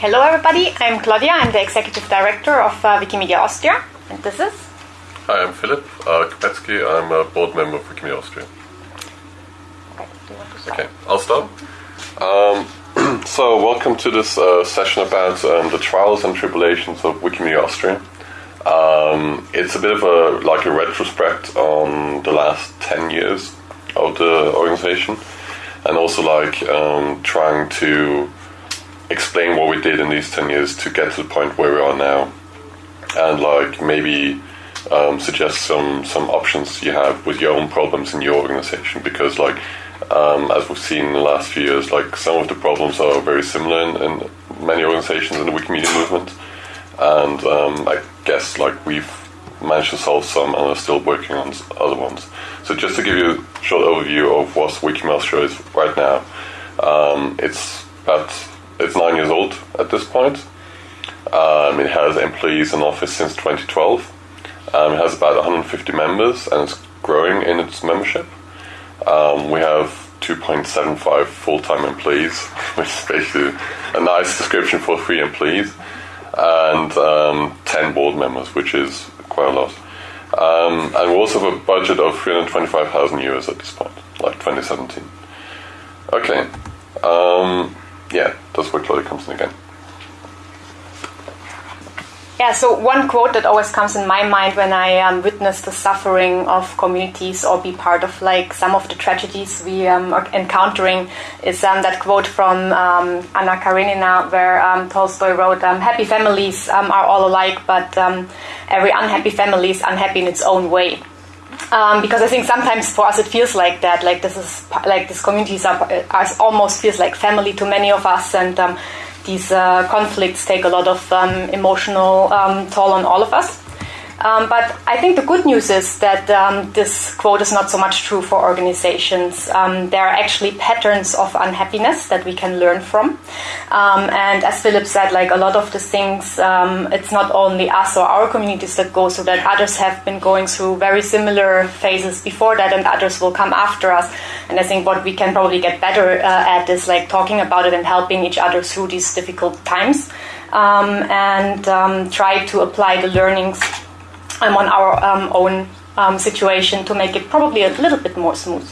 Hello, everybody. I'm Claudia. I'm the executive director of uh, Wikimedia Austria, and this is. Hi, I'm Philip uh, Kopetzky. I'm a board member of Wikimedia Austria. Okay, Okay, I'll start. Um, so, welcome to this uh, session about um, the trials and tribulations of Wikimedia Austria. Um, it's a bit of a like a retrospect on the last ten years of the organization, and also like um, trying to explain what we did in these ten years to get to the point where we are now, and like maybe um, suggest some some options you have with your own problems in your organization. Because like um, as we've seen in the last few years like some of the problems are very similar in, in many organizations in the Wikimedia movement. And um, I guess like we've managed to solve some and are still working on other ones. So just to give you a short overview of what Wikimedia is right now, um, it's about it's nine years old at this point. Um, it has employees in office since 2012. Um, it has about 150 members and it's growing in its membership. Um, we have 2.75 full-time employees, which is basically a nice description for three employees, and um, 10 board members, which is quite a lot. Um, and we also have a budget of 325,000 euros at this point, like 2017. Okay, um, yeah, that's where Claudia comes in again. Yeah, so one quote that always comes in my mind when I um, witness the suffering of communities or be part of like some of the tragedies we um, are encountering is um, that quote from um, Anna Karenina, where um, Tolstoy wrote, um, "Happy families are all alike, but every unhappy family is unhappy in its own way." Um, because I think sometimes for us it feels like that, like this is like these communities are, are almost feels like family to many of us, and um, these uh, conflicts take a lot of um, emotional um, toll on all of us. Um, but I think the good news is that um, this quote is not so much true for organizations. Um, there are actually patterns of unhappiness that we can learn from. Um, and as Philip said, like a lot of the things, um, it's not only us or our communities that go through that. Others have been going through very similar phases before that, and others will come after us. And I think what we can probably get better uh, at is like talking about it and helping each other through these difficult times, um, and try to apply the learnings um, on our um, own um, situation to make it probably a little bit more smooth.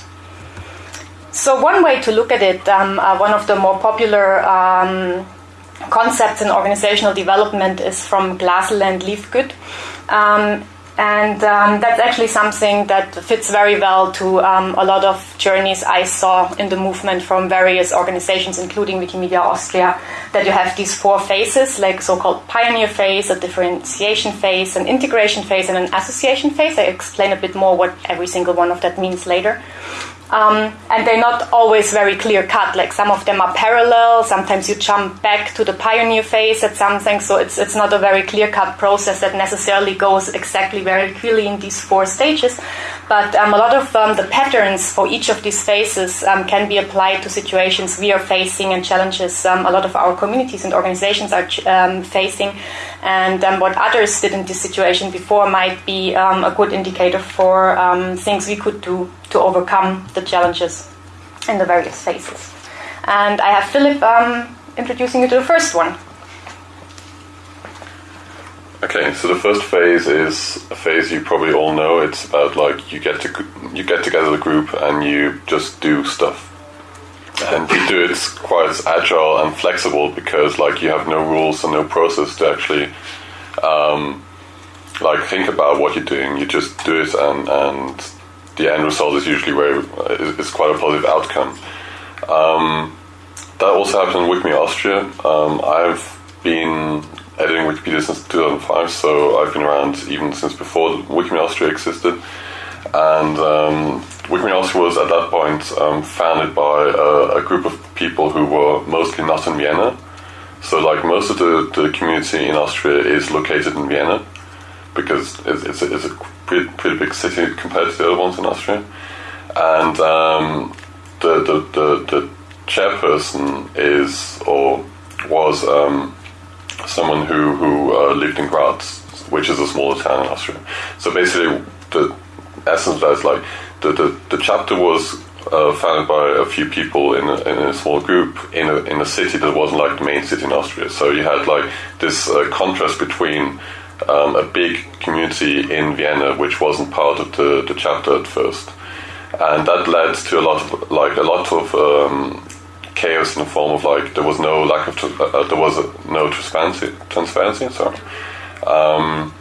So, one way to look at it, um, uh, one of the more popular um, concepts in organizational development is from Glasl and Lievegoed. Um, and um, that's actually something that fits very well to um, a lot of journeys I saw in the movement from various organizations, including Wikimedia Austria, that you have these four phases, like so-called pioneer phase, a differentiation phase, an integration phase, and an association phase. I explain a bit more what every single one of that means later. Um, and they're not always very clear cut. Like some of them are parallel. Sometimes you jump back to the pioneer phase at something. So it's it's not a very clear cut process that necessarily goes exactly very clearly in these four stages. But um, a lot of um, the patterns for each of these phases um, can be applied to situations we are facing and challenges um, a lot of our communities and organizations are um, facing. And um, what others did in this situation before might be a good indicator for things we could do to overcome the challenges in the various phases. And I have Philip introducing you to the first one. Okay, so the first phase is a phase you probably all know. It's about like you get to you get together the group and you just do stuff, and you do it quite agile and flexible because like you have no rules and no process to actually um, like think about what you're doing. You just do it, and and the end result is usually is, is quite a positive outcome. Um, that also happened with me Austria. Um, I've been editing Wikipedia since 2005, so I've been around even since before Wikimedia Austria existed. And um, Wikimedia Austria was at that point um, founded by a, a group of people who were mostly not in Vienna. So, like most of the, the community in Austria is located in Vienna because it's, it's, a, it's a pretty, pretty big city compared to the other ones in Austria. And um, the, the, the, the chairperson is or was um, someone who who uh, lived in Graz, which is a smaller town in Austria. So basically, the essence of that is like the, the, the chapter was uh, founded by a few people in a, in a small group in a, in a city that wasn't like the main city in Austria. So you had like this uh, contrast between um, a big community in Vienna, which wasn't part of the, the chapter at first, and that led to a lot of like a lot of um, chaos in the form of like there was no lack of uh, uh there was no transparency transparency. Sorry. Um,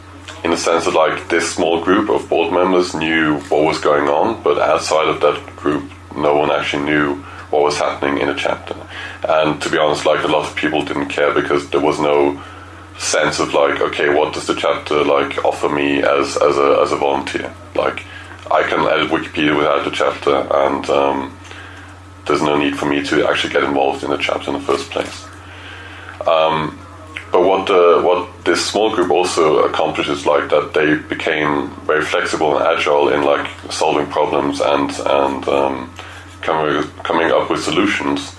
in the sense that like this small group of board members knew what was going on, but outside of that group, no one actually knew what was happening in a chapter. And to be honest, like a lot of people didn't care because there was no sense of like, okay, what does the chapter like offer me as as a as a volunteer? Like, I can edit Wikipedia without the chapter, and um, there's no need for me to actually get involved in the chapter in the first place. Um, but what uh, what this small group also accomplishes, like that, they became very flexible and agile in like solving problems and and um, coming coming up with solutions.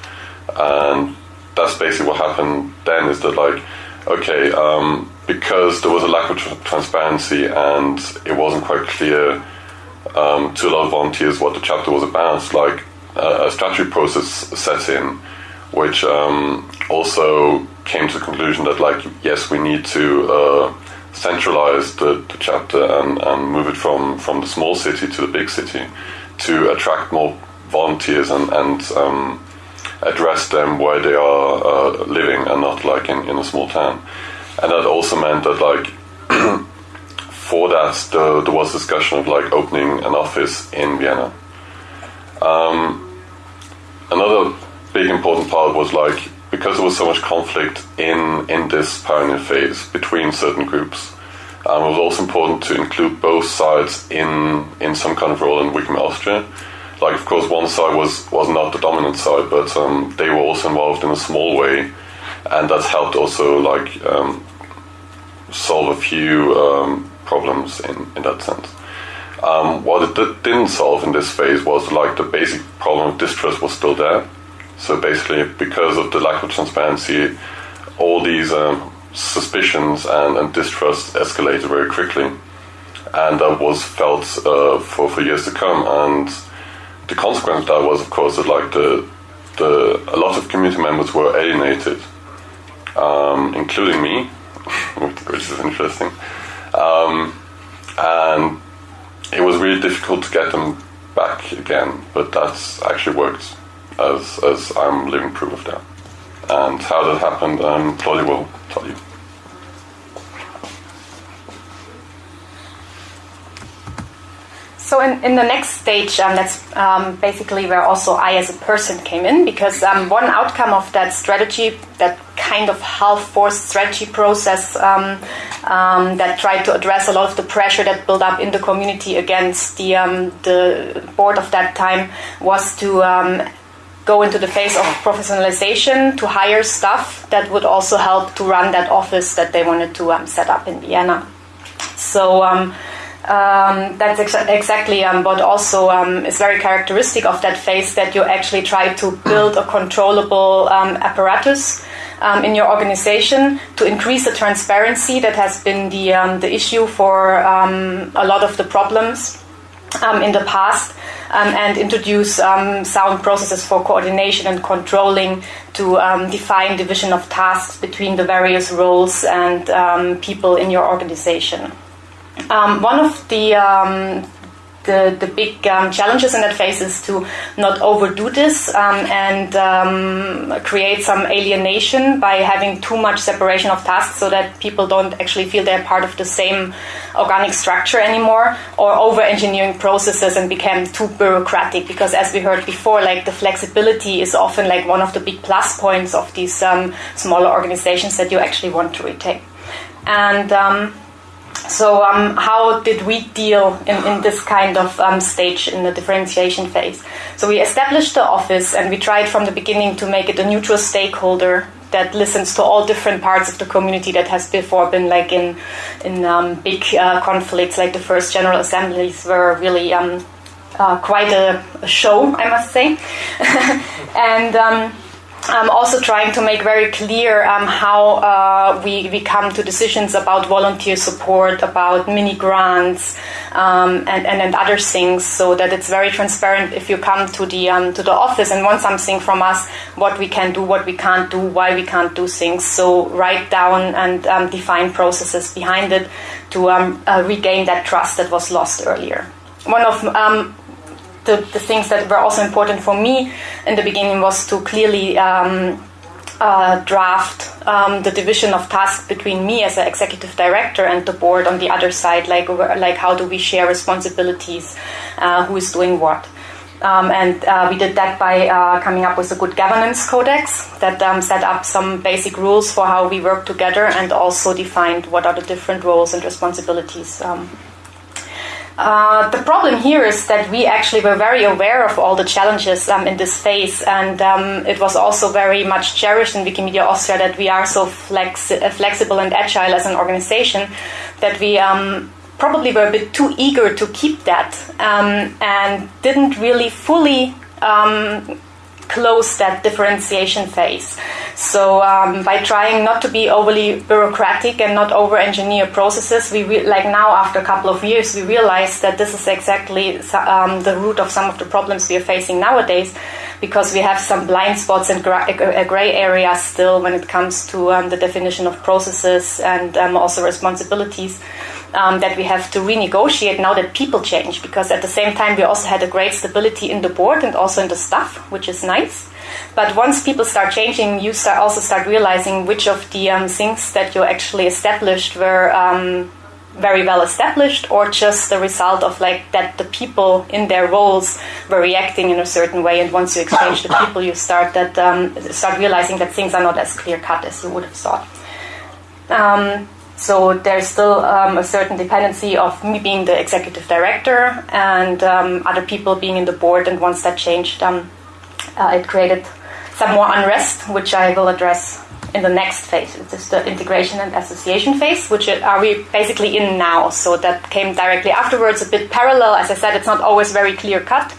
And that's basically what happened. Then is that like, okay, um, because there was a lack of tr- transparency and it wasn't quite clear um, to a lot of volunteers what the chapter was about. Like a strategy process set in, which um, also came to the conclusion that like yes we need to uh, centralize the, the chapter and, and move it from, from the small city to the big city to attract more volunteers and, and um, address them where they are uh, living and not like in, in a small town. And that also meant that like for that the, there was discussion of like opening an office in Vienna. Um, another big important part was like because there was so much conflict in in this pioneer phase between certain groups, um, it was also important to include both sides in in some kind of role in Wikimedia Austria. Like, of course, one side was was not the dominant side, but um, they were also involved in a small way, and that helped also like um, solve a few um, problems in in that sense. Um, what it didn't solve in this phase was like the basic problem of distrust was still there. So basically, because of the lack of transparency, all these um, suspicions and, and, distrust escalated very quickly, and that was felt uh, for for years to come. And the consequence of that was, of course, that like the the a lot of community members were alienated, um, including me, which is interesting, um, and it was really difficult to get them back again. But that's actually worked as, as I'm living proof of that. And how that happened, um, Claudia will tell you. So in, in the next stage, um, that's um, basically where also I as a person came in, because um, one outcome of that strategy, that kind of half-forced strategy process um, um, that tried to address a lot of the pressure that built up in the community against the um, the board of that time, was to go into the phase of professionalization to hire staff that would also help to run that office that they wanted to um, set up in Vienna. So um, um, that's ex- exactly um, what also um, is very characteristic of that phase that you actually try to build a controllable um, apparatus in your organization to increase the transparency that has been the, the issue for a lot of the problems um, in the past um, and introduce um, sound processes for coordination and controlling to um, define division of tasks between the various roles and um, people in your organization. Um, one of the the, the big um, challenges in that phase is to not overdo this um, and um, create some alienation by having too much separation of tasks so that people don't actually feel they're part of the same organic structure anymore or over engineering processes and become too bureaucratic. Because as we heard before like the flexibility is often like one of the big plus points of these um, smaller organizations that you actually want to retain. And um, so, um, how did we deal in, in this kind of um, stage in the differentiation phase? So, we established the office and we tried from the beginning to make it a neutral stakeholder that listens to all different parts of the community that has before been like in in um, big uh, conflicts, like the first general assemblies were really um, uh, quite a, a, show, I must say, and. Um, um, also trying to make very clear um, how uh, we, we come to decisions about volunteer support, about mini grants, um, and, and, and other things, so that it's very transparent if you come to the um, to the office and want something from us, what we can do, what we can't do, why we can't do things. So write down and um, define processes behind it to um, uh, regain that trust that was lost earlier. One of the, the things that were also important for me in the beginning was to clearly um, uh, draft um, the division of tasks between me as an executive director and the board on the other side, like like how do we share responsibilities, uh, who is doing what. Um, and uh, we did that by uh, coming up with a good governance codex that um, set up some basic rules for how we work together and also defined what are the different roles and responsibilities um, uh, the problem here is that we actually were very aware of all the challenges um, in this phase, and um, it was also very much cherished in Wikimedia Austria that we are so flexi- uh, flexible and agile as an organization that we um, probably were a bit too eager to keep that um, and didn't really fully um, close that differentiation phase. So um, by trying not to be overly bureaucratic and not over-engineer processes, we re- like now after a couple of years we realize that this is exactly um, the root of some of the problems we are facing nowadays, because we have some blind spots and gra- uh, gray areas still when it comes to um, the definition of processes and um, also responsibilities um, that we have to renegotiate now that people change because at the same time we also had a great stability in the board and also in the staff, which is nice. But once people start changing, you start also start realizing which of the um, things that you actually established were um, very well established or just the result of like that the people in their roles were reacting in a certain way and once you exchange the people you start that um, start realizing that things are not as clear cut as you would have thought um, so there's still um, a certain dependency of me being the executive director and um, other people being in the board. And once that changed, um, uh, it created some more unrest, which I will address in the next phase. It's the integration and association phase, which are we basically in now. So that came directly afterwards, a bit parallel. As I said, it's not always very clear cut.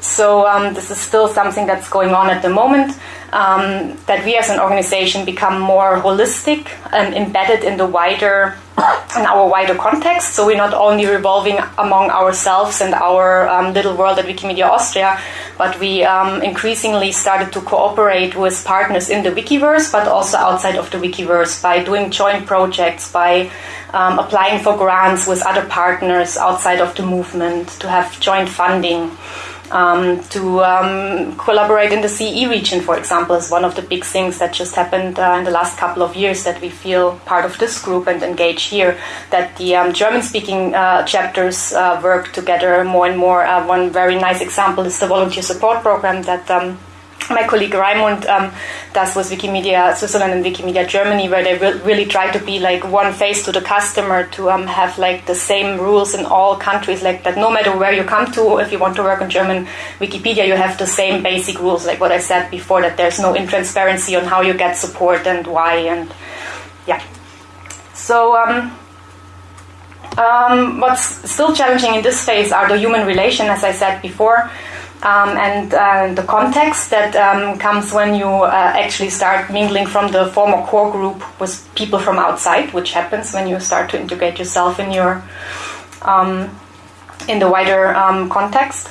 So um, this is still something that's going on at the moment um, that we as an organization become more holistic and embedded in the wider in our wider context. So we're not only revolving among ourselves and our um, little world at Wikimedia Austria, but we um, increasingly started to cooperate with partners in the Wikiverse, but also outside of the Wikiverse by doing joint projects, by um, applying for grants with other partners outside of the movement to have joint funding um, to um, collaborate in the CE region, for example, is one of the big things that just happened uh, in the last couple of years that we feel part of this group and engage here. That the um, German speaking uh, chapters uh, work together more and more. Uh, one very nice example is the volunteer support program that um, my colleague Raimund um, does with Wikimedia Switzerland and Wikimedia Germany, where they re- really try to be like one face to the customer to um, have like the same rules in all countries, like that no matter where you come to, if you want to work on German Wikipedia, you have the same basic rules, like what I said before, that there's no intransparency on how you get support and why, and yeah. So, um, um, what's still challenging in this phase are the human relation, as I said before um, and uh, the context that um, comes when you uh, actually start mingling from the former core group with people from outside, which happens when you start to integrate yourself in your um, in the wider um, context.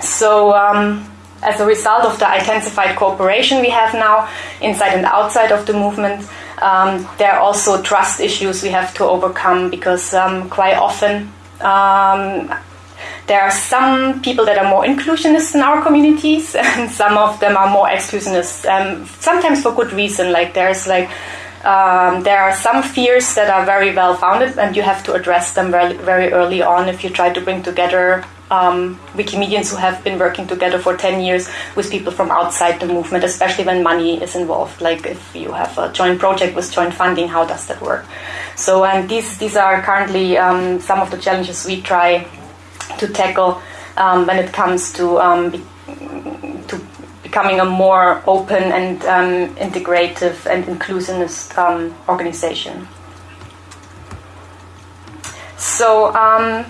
So, um, as a result of the intensified cooperation we have now inside and outside of the movement, um, there are also trust issues we have to overcome because quite often there are some people that are more inclusionist in our communities, and some of them are more exclusionist. Um, sometimes for good reason. Like there's like um, there are some fears that are very well founded, and you have to address them very, very early on if you try to bring together um, Wikimedians who have been working together for 10 years with people from outside the movement, especially when money is involved. Like if you have a joint project with joint funding, how does that work? So, and these, these are currently um, some of the challenges we try to tackle um, when it comes to um, be, to becoming a more open and um, integrative and inclusivist um, organization. So um,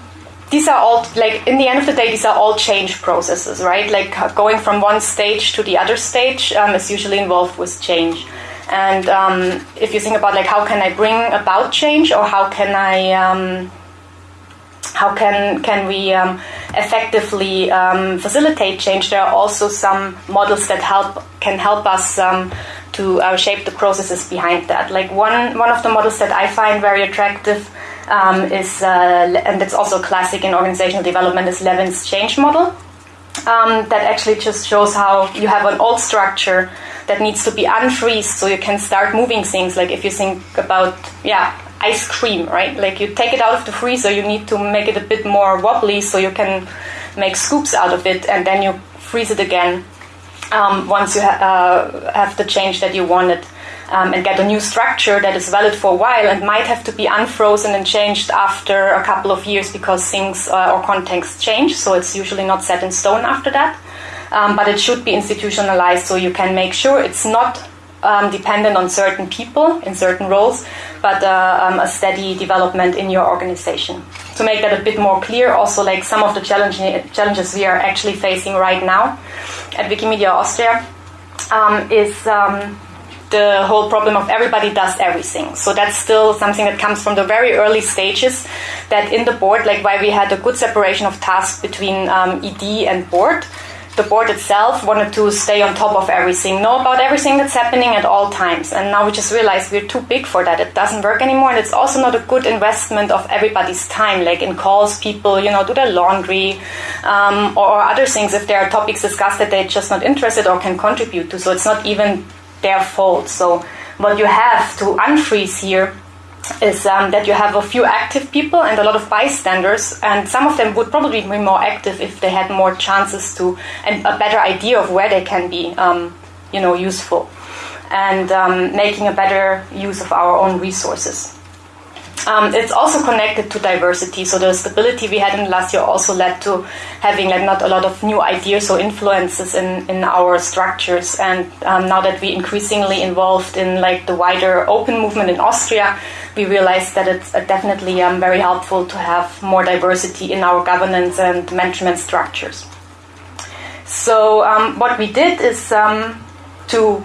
these are all like in the end of the day these are all change processes right like going from one stage to the other stage um, is usually involved with change and if you think about like how can i bring about change or how can i how can can we um, effectively um, facilitate change there are also some models that help can help us um, to uh, shape the processes behind that like one one of the models that i find very attractive um, is, uh, and it's also classic in organizational development, is Lewin's change model. Um, that actually just shows how you have an old structure that needs to be unfreezed so you can start moving things. Like if you think about, yeah, ice cream, right? Like you take it out of the freezer, you need to make it a bit more wobbly so you can make scoops out of it, and then you freeze it again um, once you ha- uh, have the change that you wanted um, and get a new structure that is valid for a while and might have to be unfrozen and changed after a couple of years because things uh, or contexts change. So it's usually not set in stone after that. Um, but it should be institutionalized so you can make sure it's not um, dependent on certain people in certain roles, but uh, um, a steady development in your organization. To make that a bit more clear, also like some of the challenges we are actually facing right now at Wikimedia Austria um, is um, the whole problem of everybody does everything. So that's still something that comes from the very early stages. That in the board, like why we had a good separation of tasks between um, ED and board. The board itself wanted to stay on top of everything, know about everything that's happening at all times. And now we just realized we're too big for that. It doesn't work anymore. And it's also not a good investment of everybody's time, like in calls, people, you know, do their laundry um, or other things if there are topics discussed that they're just not interested or can contribute to. So it's not even their fault. So what you have to unfreeze here is um, that you have a few active people and a lot of bystanders, and some of them would probably be more active if they had more chances to and a better idea of where they can be, um, you know, useful, and um, making a better use of our own resources. Um, it's also connected to diversity. So the stability we had in last year also led to having like not a lot of new ideas or influences in, in our structures. And um, now that we're increasingly involved in like the wider open movement in Austria, we realized that it's uh, definitely um, very helpful to have more diversity in our governance and management structures. So um, what we did is um, to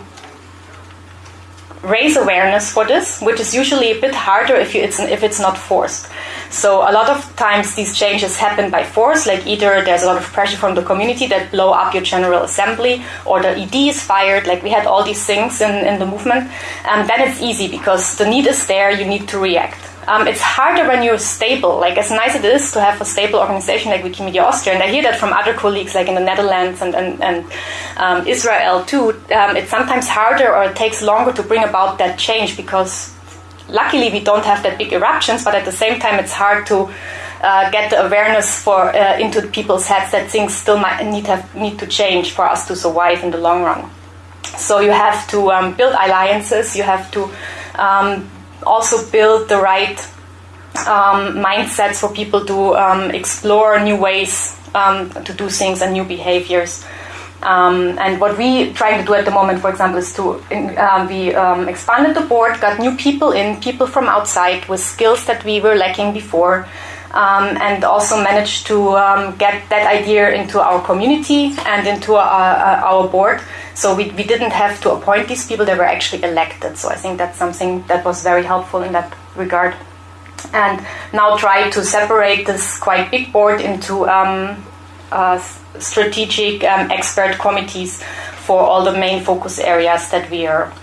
raise awareness for this, which is usually a bit harder if, you, it's, if it's not forced. So a lot of times these changes happen by force, like either there's a lot of pressure from the community that blow up your general assembly, or the ED is fired, like we had all these things in, in the movement. And then it's easy because the need is there, you need to react. Um, it's harder when you're stable. Like as nice it is to have a stable organization like Wikimedia Austria, and I hear that from other colleagues like in the Netherlands and and, and um, Israel too. Um, it's sometimes harder or it takes longer to bring about that change because luckily we don't have that big eruptions, but at the same time it's hard to uh, get the awareness for uh, into people's heads that things still might need have need to change for us to survive in the long run. So you have to um, build alliances. You have to um, also build the right um, mindsets for people to um, explore new ways um, to do things and new behaviors. Um, and what we try to do at the moment, for example, is to uh, we um, expanded the board, got new people in, people from outside with skills that we were lacking before, um, and also managed to get that idea into our community and into our, uh, our board so we, we didn't have to appoint these people, they were actually elected. So I think that's something that was very helpful in that regard. And now try to separate this quite big board into um, uh, strategic um, expert committees for all the main focus areas that we are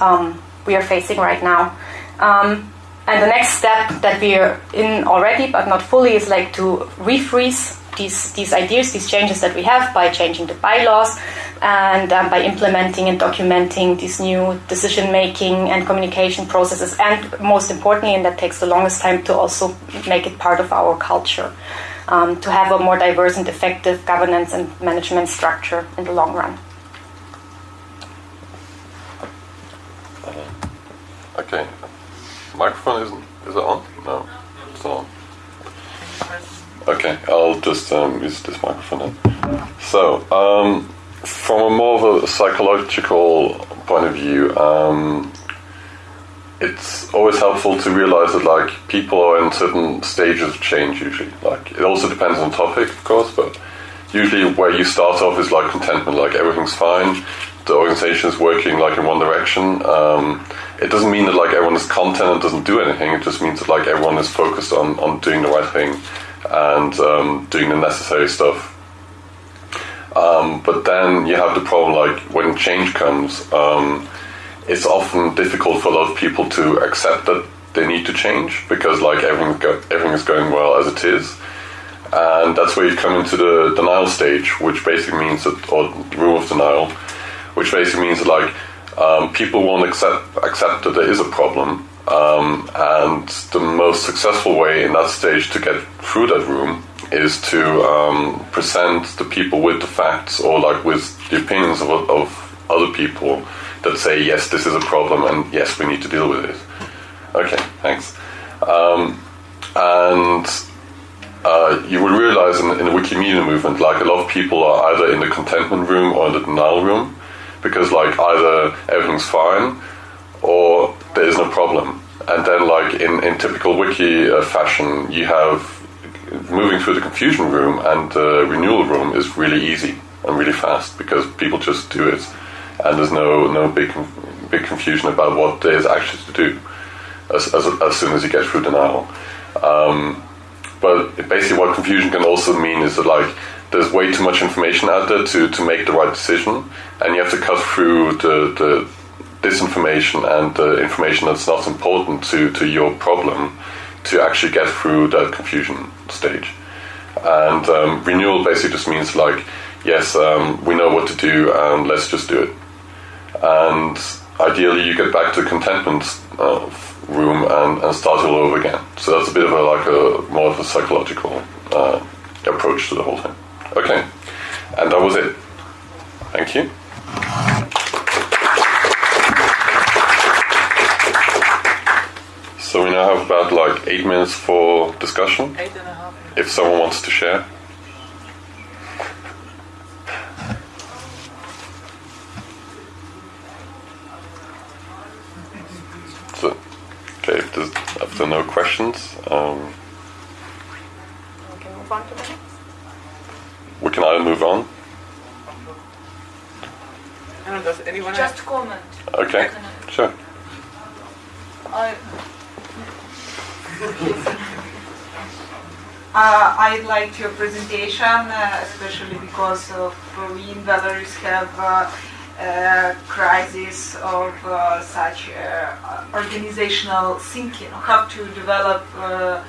um, we are facing right now. Um, and the next step that we are in already, but not fully, is like to refreeze these, these ideas, these changes that we have by changing the bylaws and um, by implementing and documenting these new decision making and communication processes. And most importantly, and that takes the longest time to also make it part of our culture, um, to have a more diverse and effective governance and management structure in the long run. Okay. Microphone is, is it on? No, it's on. Okay, I'll just um, use this microphone then. So, um, from a more of a psychological point of view, um, it's always helpful to realize that like people are in certain stages of change usually. Like it also depends on topic, of course, but usually where you start off is like contentment, like everything's fine, the organization is working like in one direction. Um, it doesn't mean that like everyone is content and doesn't do anything. It just means that like everyone is focused on, on doing the right thing and um, doing the necessary stuff. Um, but then you have the problem like when change comes, um, it's often difficult for a lot of people to accept that they need to change because like everything go- everything is going well as it is. And that's where you come into the denial stage, which basically means that, or room of denial, which basically means that like um, people won't accept accept that there is a problem, um, and the most successful way in that stage to get through that room is to um, present the people with the facts or like with the opinions of, of other people that say yes, this is a problem, and yes, we need to deal with it. Okay, thanks. Um, and uh, you will realize in, in the Wikimedia movement, like a lot of people are either in the contentment room or in the denial room, because like either everything's fine or there is no problem. And then, like in, in typical wiki uh, fashion, you have moving through the confusion room and the renewal room is really easy and really fast because people just do it, and there's no no big big confusion about what there is actually to do as, as, as soon as you get through denial. Um, but basically, what confusion can also mean is that like there's way too much information out there to, to make the right decision, and you have to cut through the, the disinformation and information that's not important to, to your problem to actually get through that confusion stage. And um, renewal basically just means like, yes, um, we know what to do, and let's just do it. And ideally, you get back to contentment uh, room and, and start all over again. So that's a bit of a like a more of a psychological uh, approach to the whole thing. Okay, and that was it. Thank you. So we now have about like eight minutes for discussion. Eight and a half. If someone wants to share. So, okay, if there's, if there are no questions, um, We can move on to the next. we can either move on. I don't know, does anyone Just comment. Okay, uh, I liked your presentation, uh, especially because of uh, we in Belarus have uh, a crisis of uh, such uh, organizational thinking. How to develop uh,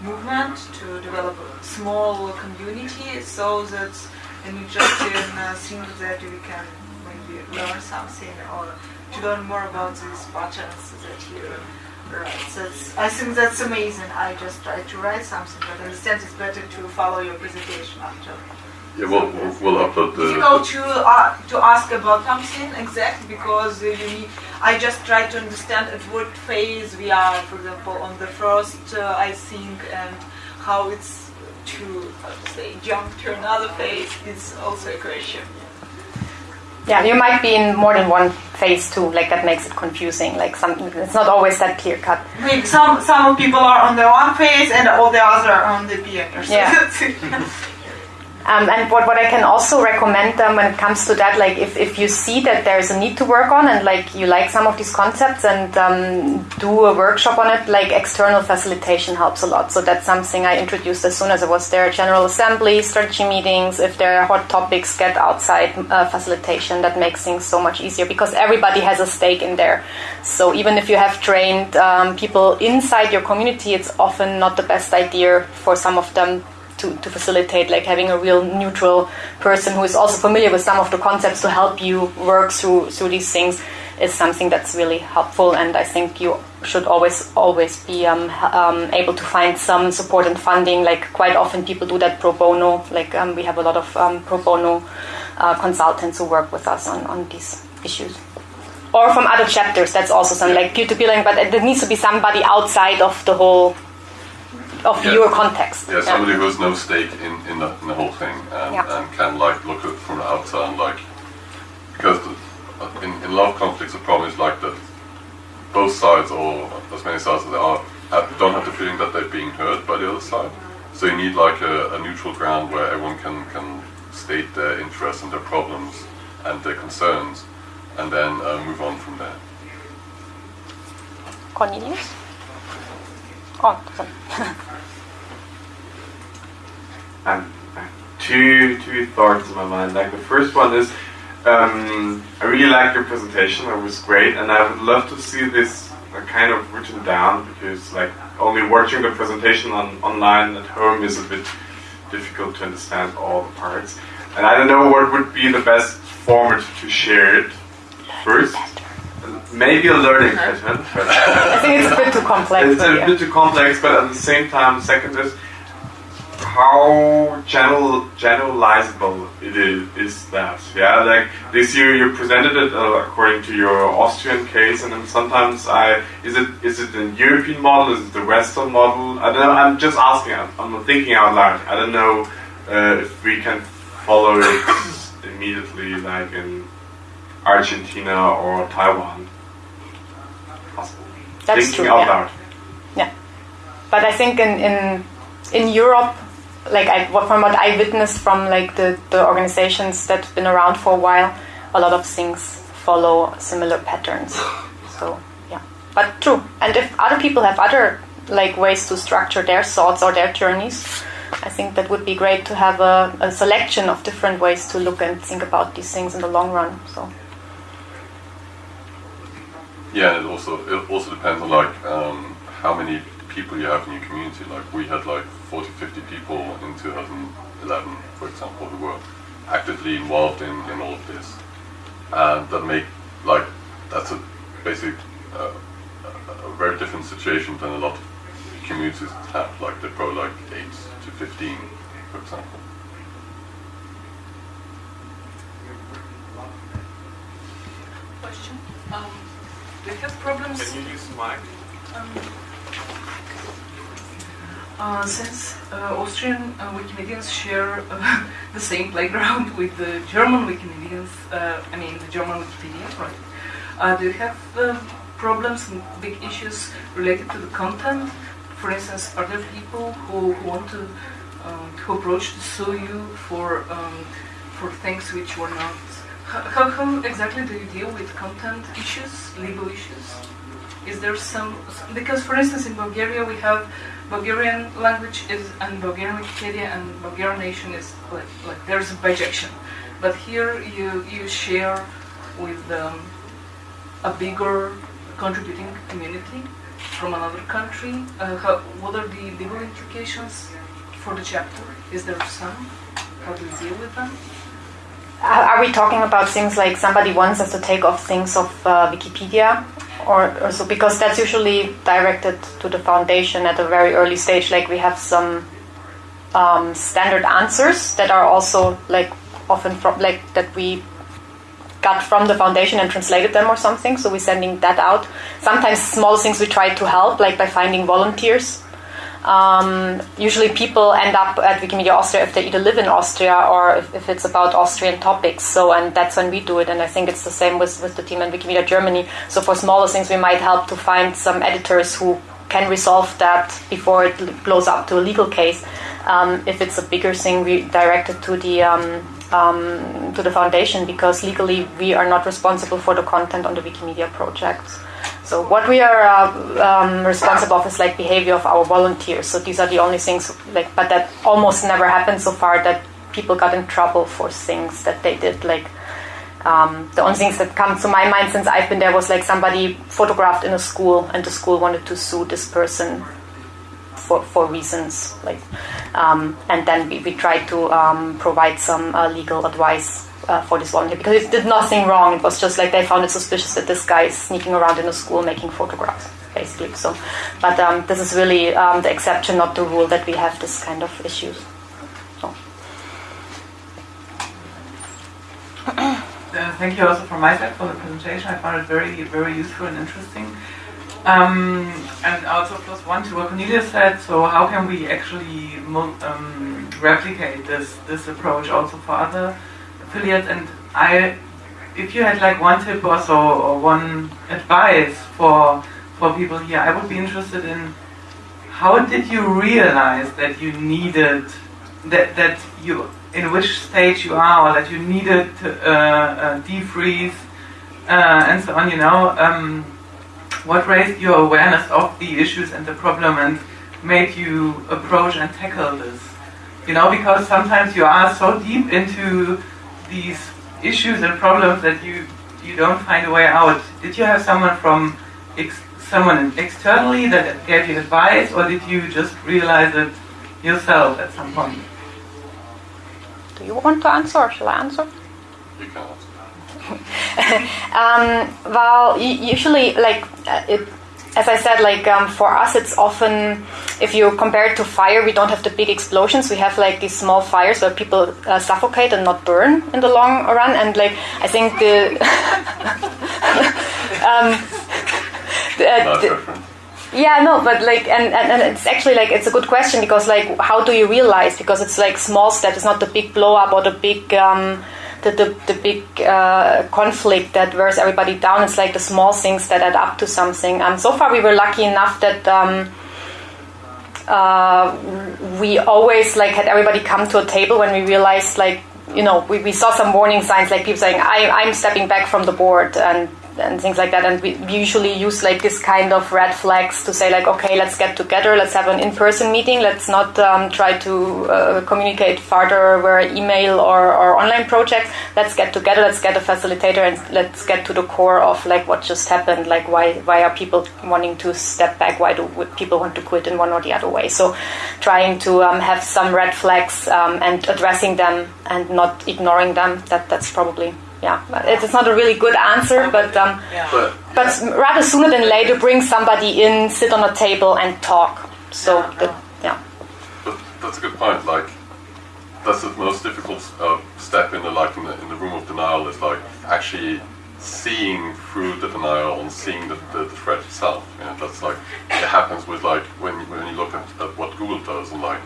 movement, to develop a small community, so that an interesting uh, thing that we can maybe learn something or to learn more about these patterns that you write. That's, I think that's amazing. I just tried to write something, but I understand it's better to follow your presentation after. Yeah, we'll, we'll, we'll upload Difficult to uh, to ask about something exact because uh, you need, I just try to understand at what phase we are. For example, on the first, uh, I think, and how it's to how to say jump to another phase is also a question. Yeah, you might be in more than one phase too. Like that makes it confusing. Like some, it's not always that clear cut. Maybe some some people are on the one phase and all the other are on the other. So Yeah. Um, and what, what I can also recommend them when it comes to that, like if, if you see that there's a need to work on and like you like some of these concepts and um, do a workshop on it, like external facilitation helps a lot. So that's something I introduced as soon as I was there. General assembly, strategy meetings, if there are hot topics, get outside uh, facilitation. That makes things so much easier because everybody has a stake in there. So even if you have trained um, people inside your community, it's often not the best idea for some of them to, to facilitate like having a real neutral person who is also familiar with some of the concepts to help you work through through these things is something that's really helpful. And I think you should always always be um, um, able to find some support and funding. Like quite often people do that pro bono. Like um, we have a lot of um, pro bono uh, consultants who work with us on, on these issues. Or from other chapters. That's also some like peer-to-peer but there needs to be somebody outside of the whole of Yeah. your context Yeah, somebody who has no stake in, in, the, in the whole thing and, Yeah. and can like look at it from the outside and like because the, in, in love conflicts the problem is like that both sides, or as many sides as there are, have, don't have the feeling that they're being heard by the other side. So you need like a, a neutral ground where everyone can, can state their interests and their problems and their concerns, and then uh, move on from there. Cornelius? Oh, um, two two thoughts in my mind. Like the first one is, um, I really liked your presentation. It was great, and I would love to see this uh, kind of written down because, like, only watching the presentation on online at home is a bit difficult to understand all the parts. And I don't know what would be the best format to share it first. Maybe a learning pattern. I think it's a bit too complex. It's a bit too complex, but at the same time, second is how general generalizable it is, is that yeah? Like this year you presented it uh, according to your Austrian case and then sometimes I is it is it the European model? Is it the Western model? I don't know I'm just asking I'm, I'm thinking out loud. I don't know uh, if we can follow it immediately like in Argentina or Taiwan. Possible. That's thinking true, out yeah. loud. Yeah. But I think in in in Europe like I, from what I witnessed from like the, the organizations that've been around for a while, a lot of things follow similar patterns. So yeah, but true. And if other people have other like ways to structure their thoughts or their journeys, I think that would be great to have a, a selection of different ways to look and think about these things in the long run. So. Yeah, it also it also depends on like um, how many people you have in your community. Like we had like 40, 50 people in 2011, for example, who were actively involved in, in all of this. And that make like that's a basic uh, a very different situation than a lot of communities have. Like they're probably like eight to 15, for example. Question. Um, do you have problems? Can you use mic? Um, since uh, Austrian uh, Wikimedians share uh, the same playground with the German Wikimedians, uh, I mean the German Wikipedia, right? Uh, do you have um, problems and big issues related to the content? For instance, are there people who, who want to um, who approach to sue you for um, for things which were not? How, how exactly do you deal with content issues, legal issues? Is there some because, for instance, in Bulgaria we have Bulgarian language is and Bulgarian Wikipedia and Bulgarian nation is like, like there's a bijection. But here you you share with um, a bigger contributing community from another country. Uh, how, what are the legal implications for the chapter? Is there some? How do you deal with them? Are we talking about things like somebody wants us to take off things of uh, Wikipedia or, or so because that's usually directed to the foundation at a very early stage like we have some um, standard answers that are also like often from like that we got from the foundation and translated them or something. So we're sending that out. Sometimes small things we try to help like by finding volunteers um, usually people end up at Wikimedia Austria if they either live in Austria or if, if, it's about Austrian topics. So, and that's when we do it. And I think it's the same with, with the team in Wikimedia Germany. So, for smaller things, we might help to find some editors who can resolve that before it blows up to a legal case. Um, if it's a bigger thing, we direct it to the um, um, to the foundation because legally we are not responsible for the content on the Wikimedia projects. So what we are uh, um, responsible of is like behavior of our volunteers. So these are the only things like, but that almost never happened so far that people got in trouble for things that they did. Like um, the only things that come to my mind since I've been there was like somebody photographed in a school and the school wanted to sue this person for, for reasons like, um, and then we, we tried to um, provide some uh, legal advice uh, for this volunteer because it did nothing wrong. It was just like they found it suspicious that this guy is sneaking around in a school making photographs, basically. So, but um, this is really um, the exception, not the rule, that we have this kind of issues. So. Uh, thank you also from my side for the presentation. I found it very, very useful and interesting. Um, and also plus one to what Cornelia said. So how can we actually um, replicate this this approach also for other affiliates? And I if you had like one tip or so or one advice for for people here, I would be interested in how did you realize that you needed that that you in which stage you are or that you needed to uh, uh, defreeze uh, and so on. You know, um, what raised your awareness of the issues and the problem and made you approach and tackle this? You know, because sometimes you are so deep into these issues and problems that you you don't find a way out. Did you have someone from ex- someone externally that gave you advice, or did you just realize it yourself at some point? Do you want to answer or shall I answer? You can answer. um, well, usually, like uh, it, as I said, like um, for us, it's often if you compare it to fire, we don't have the big explosions. We have like these small fires where people uh, suffocate and not burn in the long run. And like I think the, um, the, the yeah, no, but like, and, and, and, it's actually like, it's a good question because like, how do you realize? Because it's like small steps, it's not the big blow up or the big, um, the, the, the big uh, conflict that wears everybody down. It's like the small things that add up to something. Um, so far, we were lucky enough that um, uh, we always like had everybody come to a table when we realized like you know we, we saw some warning signs like people saying I, I'm stepping back from the board and and things like that. And we, usually use like this kind of red flags to say like, okay, let's get together, let's have an in-person meeting, let's not um, try to uh, communicate further via email or, or online projects. Let's get together, let's get a facilitator, and let's get to the core of like what just happened. Like why why are people wanting to step back? Why do people want to quit in one or the other way? So trying to um, have some red flags um, and addressing them and not ignoring them. That that's probably yeah, it's not a really good answer, but um, yeah. but, but rather sooner than later, bring somebody in, sit on a table, and talk. So yeah, that, yeah. But that's a good point. Like that's the most difficult uh, step in the like in the, in the room of denial is like actually seeing through the denial and seeing the, the, the threat itself. You know, that's like it happens with like when when you look at, at what Google does and like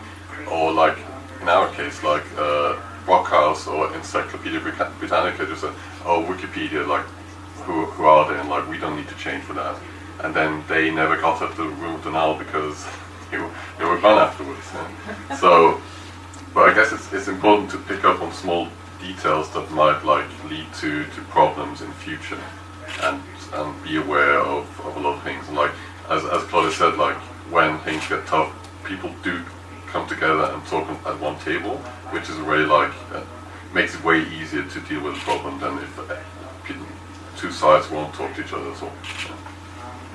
or like in our case like. Uh, Brockhaus or Encyclopedia Britannica just said, oh, Wikipedia, like, who, who are they? And like, we don't need to change for that. And then they never got up the room of denial because they were, they were gone afterwards. Yeah. so, but I guess it's, it's important to pick up on small details that might like lead to, to problems in future and and be aware of, of a lot of things. And like as as Claudia said, like when things get tough, people do come together and talk at one table, which is really like uh, makes it way easier to deal with a problem than if uh, two sides won't talk to each other. So.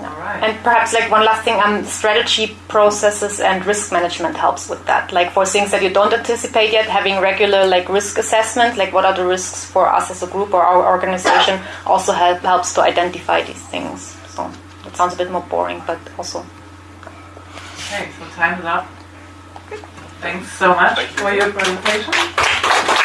All right. And perhaps like one last thing, um, strategy processes and risk management helps with that. Like for things that you don't anticipate yet, having regular like risk assessment, like what are the risks for us as a group or our organization, also help, helps to identify these things. So it sounds a bit more boring, but also. Okay, so time is up. Thanks so much Thank you. for your presentation.